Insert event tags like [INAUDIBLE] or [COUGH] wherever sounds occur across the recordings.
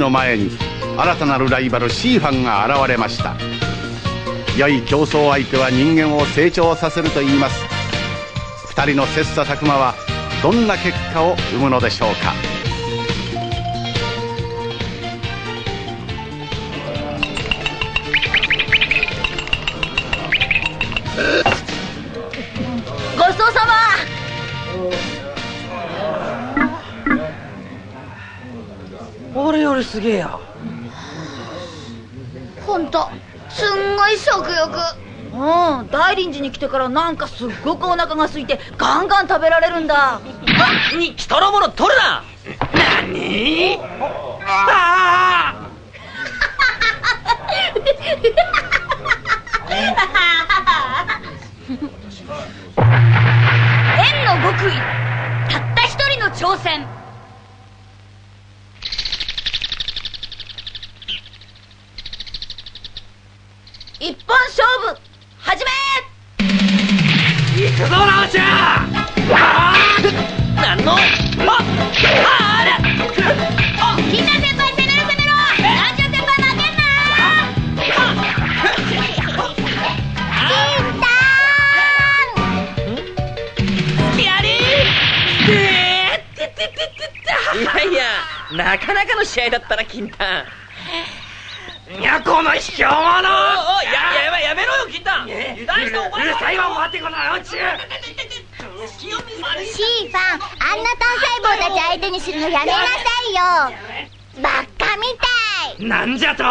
の前に新たなるライバルシーファンが現れました。良い競争相手は人間を成長させると言います。2人の切磋琢磨はどんな結果を生むのでしょうか。ごちそうさま。俺よりすげえや。ほんとすんごい食欲。うん大臨時に来てからなんかすっごくお腹が空いてガンガン食べられるんだ。に人のもの取るな何？ああ円 [LAUGHS] の極意たった一人の挑戦行くぞラオちゃんあーなんのああれみんな先輩攻めろ攻めろ先輩負けんなやりえーってってってっていやいやなかなかの試合だったな金丹いやこの卑怯者おいややめやめろよ油断してお前うるさいわ待ってこシーファンあんな単細胞たち相手にするのやめなさいよ。バッカみたい。なんじゃと。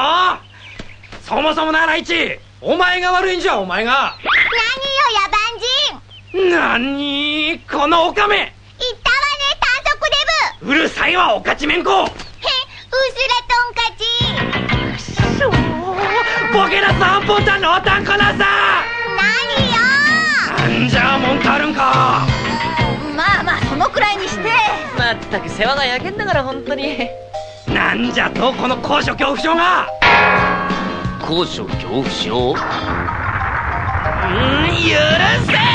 そもそもなライチお前が悪いんじゃお前が。何よ野蛮人。なにこのオカメ言ったわね短足デブ。うるさいわおかちめんこボケな三本たのおたんこなさ何よ。なんじゃ文句あるんか。まあまあそのくらいにして。まったく世話が焼けんだから本当に。なんじゃとこの高所恐怖症が。高所恐怖症？うん許せ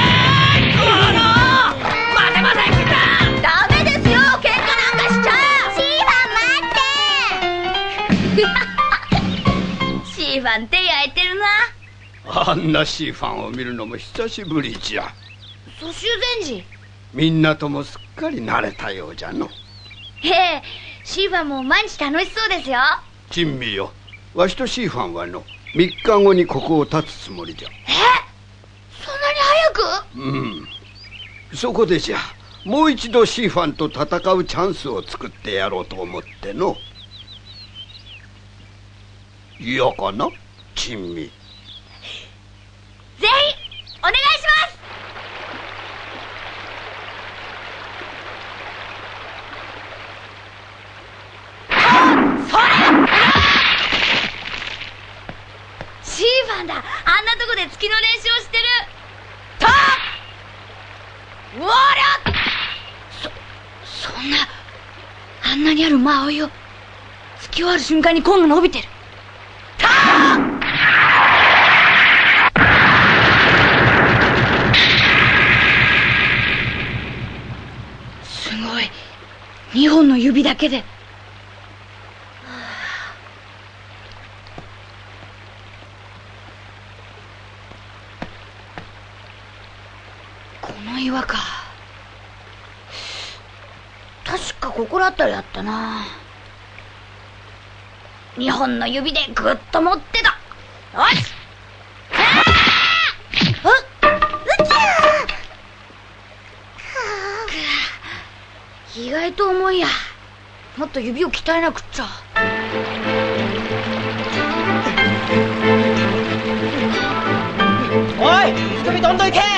あんなシーファンを見るのも久しぶりじゃ。蘇州禅師。みんなともすっかり慣れたようじゃの。ええシーファンも毎日楽しそうですよ。珍味よ。わしとシーファンはの3日後にここを立つつもりじゃ。そんなに早く？うん。そこでじゃもう一度シーファンと戦うチャンスを作ってやろうと思っての。嫌かな？珍味ぜひお願いします。それ。シーファンだ。あんなとこで月の練習をしてる。とうわらそそんなあんなにある間合いを突き終わる瞬間にコンが伸びてるすごい2本の指だけで。この岩か。確かここら辺りあったな。2本の指でぐっと持ってた。よし意と重いや。もっと指を鍛えなくっちゃ。おい人々どんどん行け。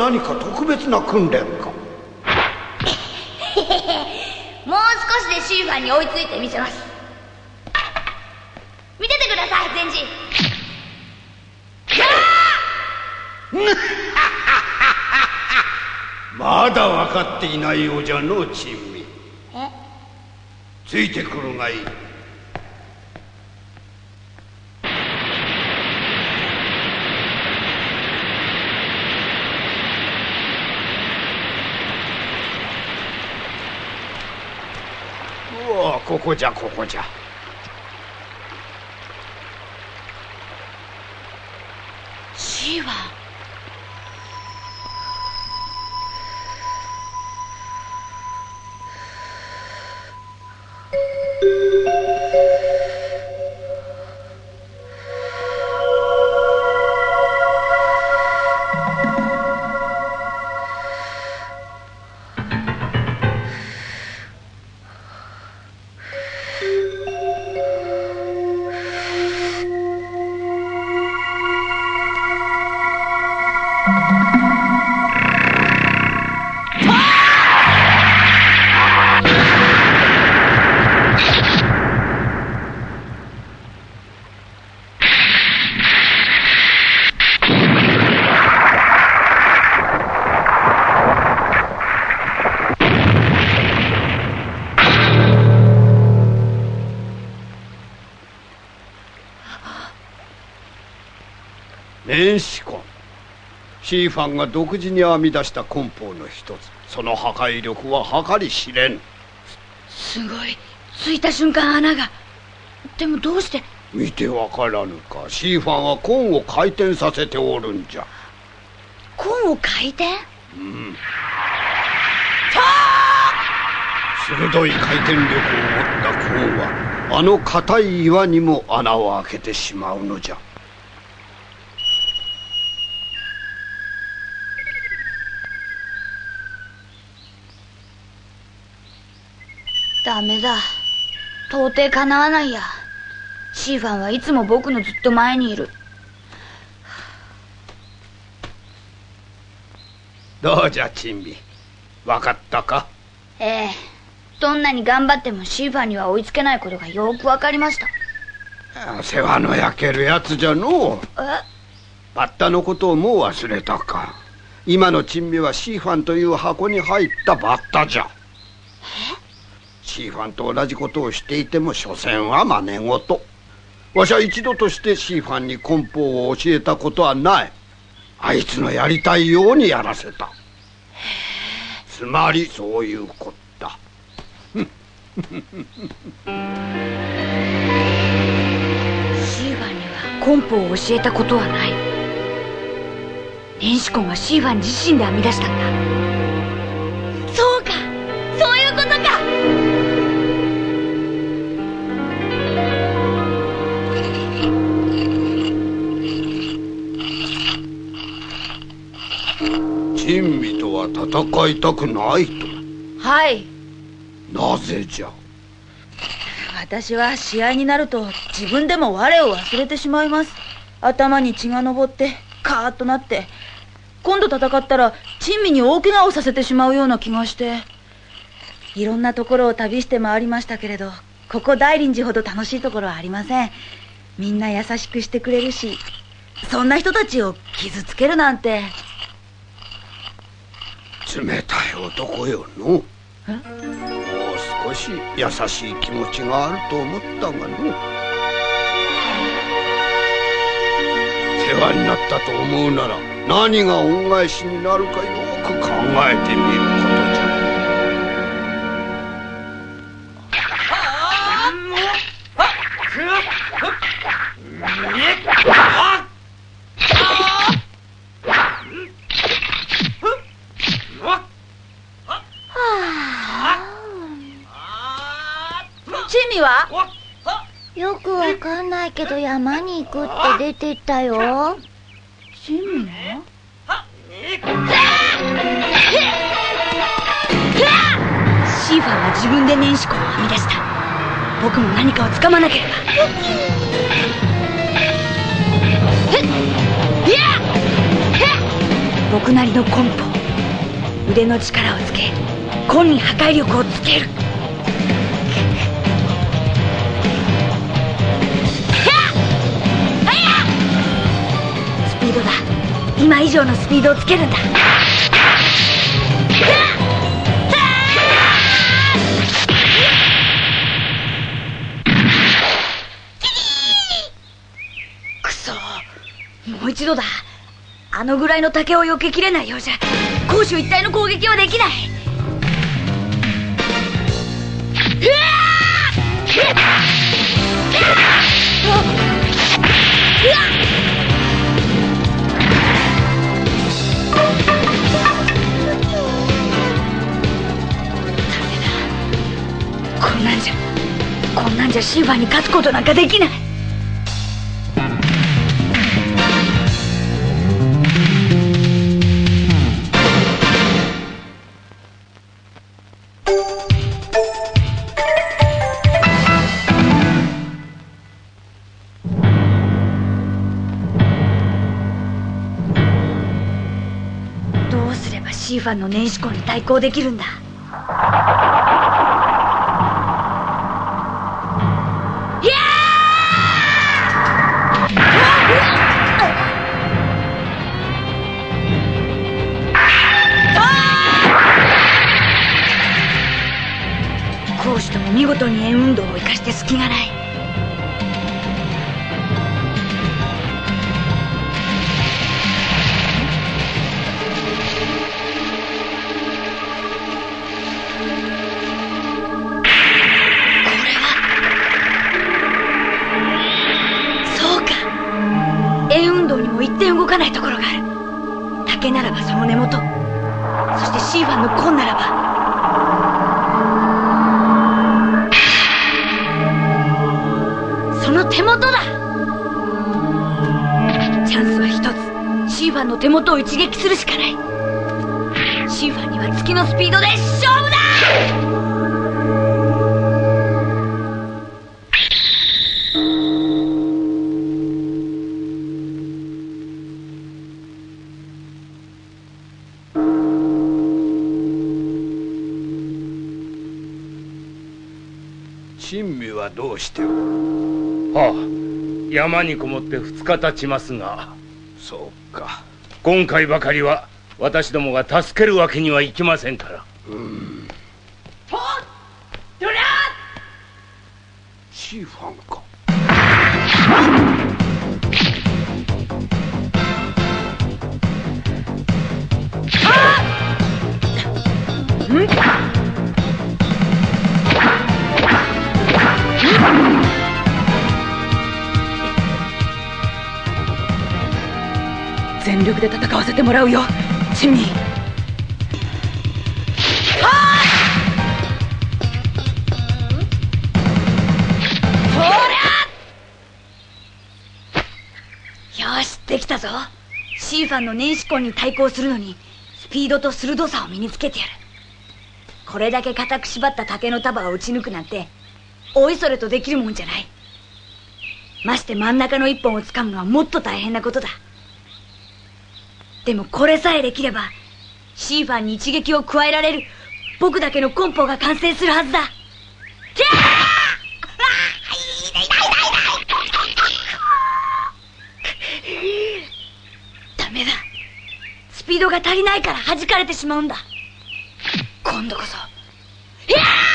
何か特別な訓練か。[LAUGHS] もうシーファンに追いついてみせます。見ててください全人 [LAUGHS] まだ分かっていないようじゃの珍味。え？ついてくるがいいうわここじゃこシーファンシーファンが独自に編み出した棍法の一つ。その破壊力は計り知れん。すごい。ついた瞬間穴が。でもどうして？見てわからぬか。シーファンは棍を回転させておるんじゃ。コンを回転？うん。鋭い回転力を持った棍はあの硬い岩にも穴を開けてしまうのじゃダメだ。到底かなわないや。シーファンはいつも僕のずっと前にいる。どうじゃ珍味。わかったか？ええ。どんなに頑張ってもシーファンには追いつけないことがよくわかりました。世話の焼けるやつじゃのう。え？バッタのことをもう忘れたか。今の珍味はシーファンという箱に入ったバッタじゃシーファンと同じことをしていても所詮は真似事。わしは一度としてシーファンに棍法を教えたことはない。あいつのやりたいようにやらせた。つまりそういうことだシーファンにはコンポを教えたことはない。年始婚はシーファン自身で編み出したんだ。戦いたくないと。はい。なぜじゃ？私は試合になると自分でも我を忘れてしまいます。頭に血が上ってカーッとなって今度戦ったら珍味に大怪我をさせてしまうような気がして。いろんなところを旅して回りましたけれどここ大林寺ほど楽しいところはありません。みんな優しくしてくれるしそんな人たちを傷つけるなんて冷たい男よの。もう少し優しい気持ちがあると思ったがの。世話になったと思うなら何が恩返しになるかよく考えてみるこ味はよくわかんないけど山に行くって出てったよ。珍味はシーファンは自分で年始婚を編み出した。僕も何かをつかまなければ。僕なりのコンポ。腕の力をつけ根に破壊力をつける今以上のスピードをつけるんだ。くそ。もう一度だ。あのぐらいの竹を避けきれないようじゃ。攻守一体の攻撃はできない。うわっこんなんじゃこんなんじゃシーファーに勝つことなんかできない。どうすればシーファンの年始婚に対抗できるんだ？かないところがある。竹ならばその根元。そしてシーファンの根ならば。その手元だ。チャンスは一つ。シーファンの手元を一撃するしかない。シーファンには月のスピードで勝負しておる。はあ。山にこもって2日経ちますが。そうか。今回ばかりは私どもが助けるわけにはいきませんから。シーファンか全力で戦わせてもらうよ。珍味よしできたぞ。シーファンの年始婚に対抗するのにスピードと鋭さを身につけてやる。これだけ固く縛った竹の束を打ち抜くなんておいそれとできるもんじゃない。まして真ん中の一本を掴むのはもっと大変なことだ。でもこれさえできればシーファンに一撃を加えられる僕だけのコンポが完成するはずだ。キャーダメだ。スピードが足りないから弾かれてしまうんだ。今度こそ。ひゃー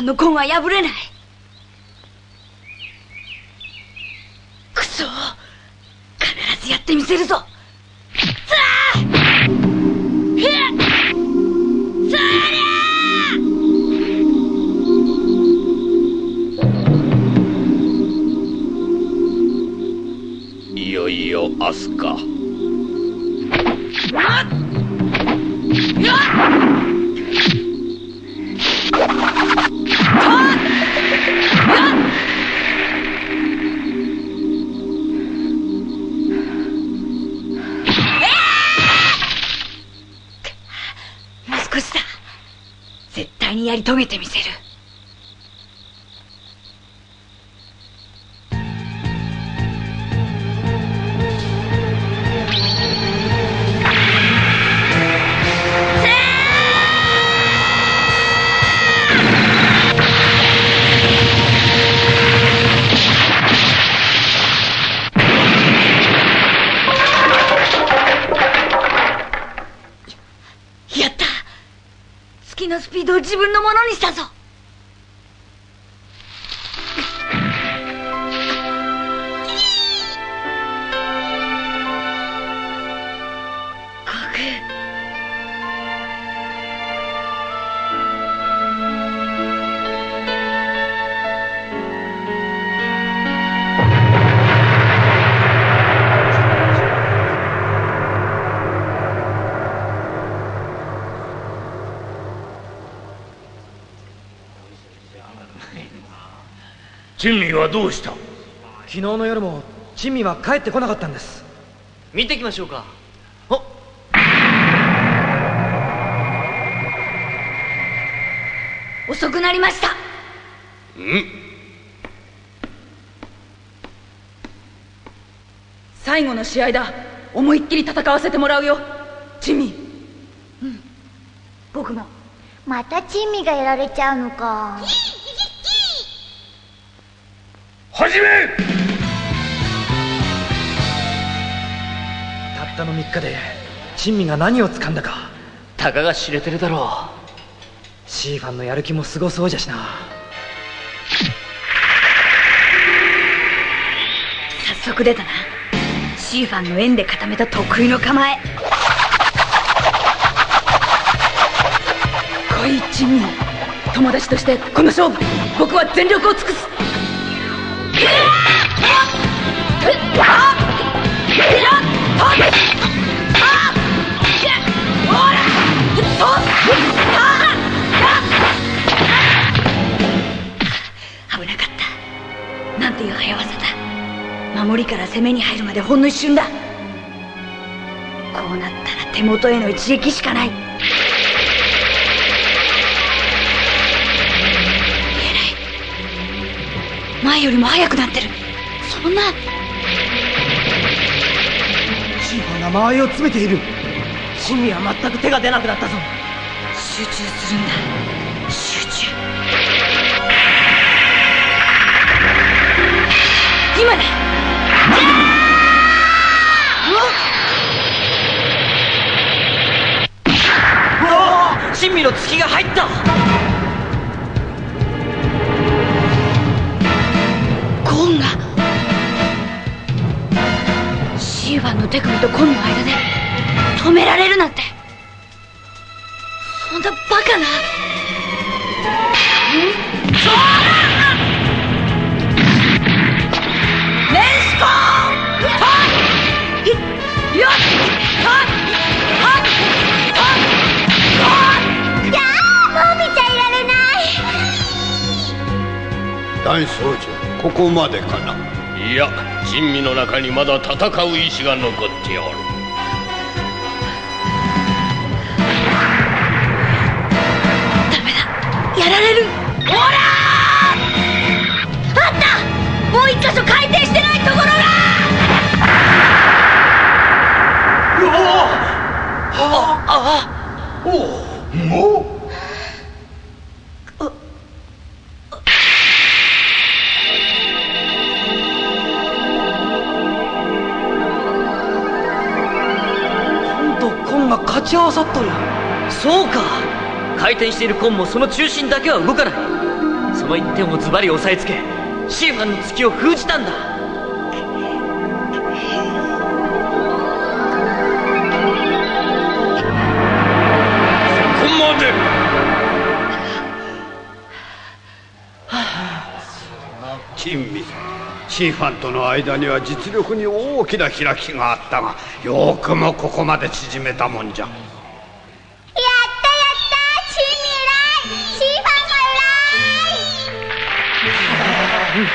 シーファンの根は破れない。クソ必ずやってみせるぞ。さあ。ひゃっそりゃ明日か。やり遂げてみせる。自分のものにしたぞ。珍味はどうした？昨日の夜も珍味は帰ってこなかったんです。見てきましょうか。遅くなりました。最後の試合だ。思いっきり戦わせてもらうよ。チミ。僕も。また珍味がやられちゃうのか始めたったの3日で珍味が何を掴んだか。たかが知れてるだろシーファンのやる気もすごそうじゃしな。早速出たな。シーファンの円で固めた得意の構え。来いチミ友達としてこの勝負。僕は全力を尽くす守りから攻めに入るまでほんの一瞬だ。こうなったら手元への一撃しかない。前よりも速くなってる。そんな。シーファンが間合いを詰めている。珍味は全く手が出なくなったぞ。集中するんだ。集中。今だ。珍味の突きが入ったコーンが。シーファンの手首とコンの間で。止められるなんて。そんなバカな。いやーもう見ちゃいられない。大僧正ここまでかな。いや珍味の中にまだ戦う意志が残っておる。ダメだ。やられる。ほら！あったもう一箇所回転してないところがコンち合わさっとる。そうか。回転しているコンもその中心だけは動かない。その一点をズバリ押さえつけシーファンの突きを封じたんだ。シーファンとの間には実力に大きな開きがあったがよくもここまで縮めたもんじゃ。やったやったチーム偉いシーファンが偉い。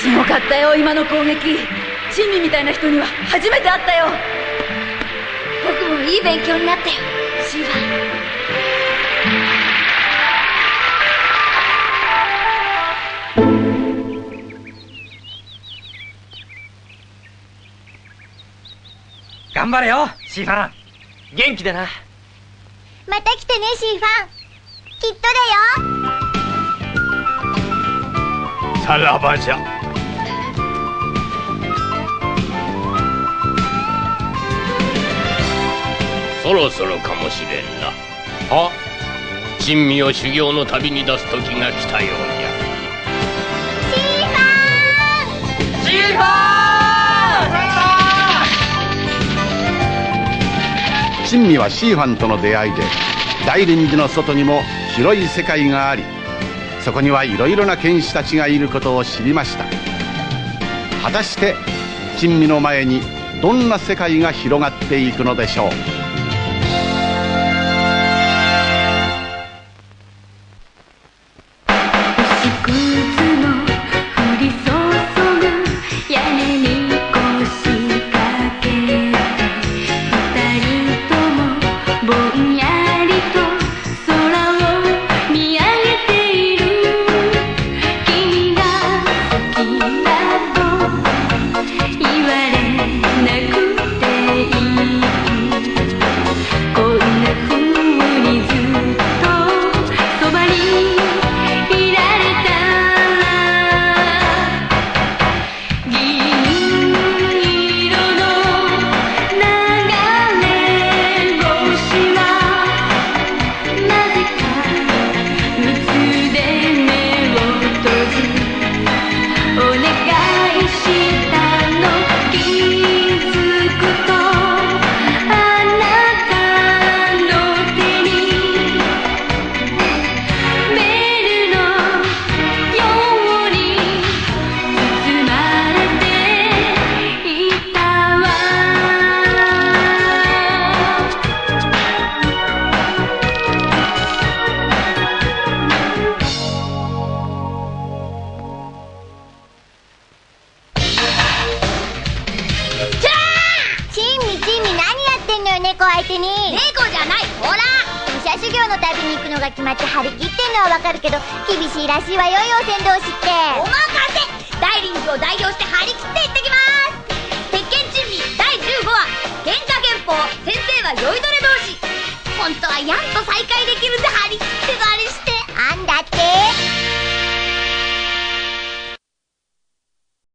すごかったよ今の攻撃。珍味みたいな人には初めて会ったよ。僕もいい勉強になったよシーファン。張れよシーファン。元気でな。また来てねシーファン。きっとだよ。さらばじゃ。そろそろかもしれんな。あ珍味を修行の旅に出す時が来たようじゃ。シーファン珍味はシーファンとの出会いで大臨時の外にも広い世界がありそこにはいろいろな剣士たちがいることを知りました。果たして珍味の前にどんな世界が広がっていくのでしょう？